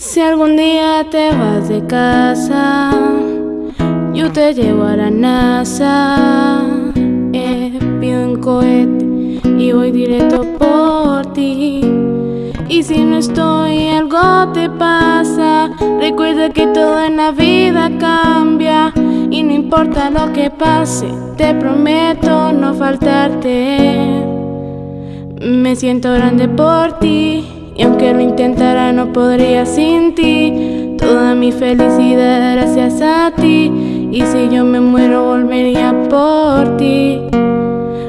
Si algún día te vas de casa, yo te llevo a la NASA. Eh, pido un cohete y voy directo por ti. Y si no estoy, algo te pasa. Recuerda que todo en la vida cambia. Y no importa lo que pase, te prometo no faltarte. Me siento grande por ti. Y aunque lo intentara no podría sin ti. Toda mi felicidad gracias a ti. Y si yo me muero volvería por ti.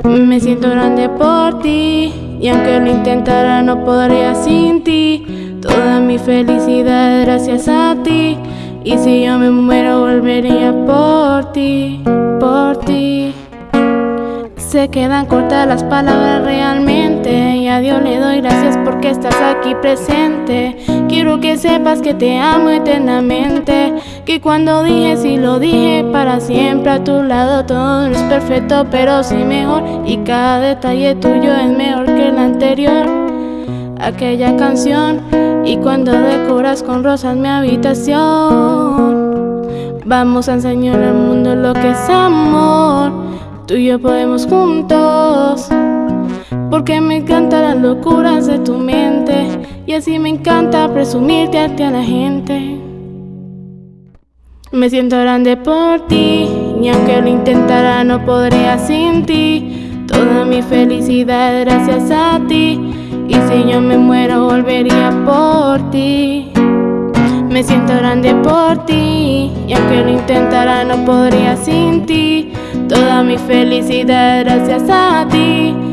Me siento grande por ti. Y aunque lo intentara no podría sin ti. Toda mi felicidad gracias a ti. Y si yo me muero volvería por ti Por ti. Se quedan cortas las palabras realmente Dios le doy gracias porque estás aquí presente. Quiero que sepas que te amo eternamente Que cuando dije sí lo dije para siempre. A tu lado todo es perfecto pero sí mejor Y cada detalle tuyo es mejor que el anterior. Aquella canción Y cuando decoras con rosas mi habitación. Vamos a enseñar al mundo lo que es amor Tú y yo podemos juntos porque me encantan las locuras de tu mente. Y así me encanta presumirte a ti a la gente. Me siento grande por ti Y aunque lo intentara no podría sin ti. Toda mi felicidad gracias a ti. Y si yo me muero volvería por ti. Me siento grande por ti Y aunque lo intentara no podría sin ti. Toda mi felicidad gracias a ti.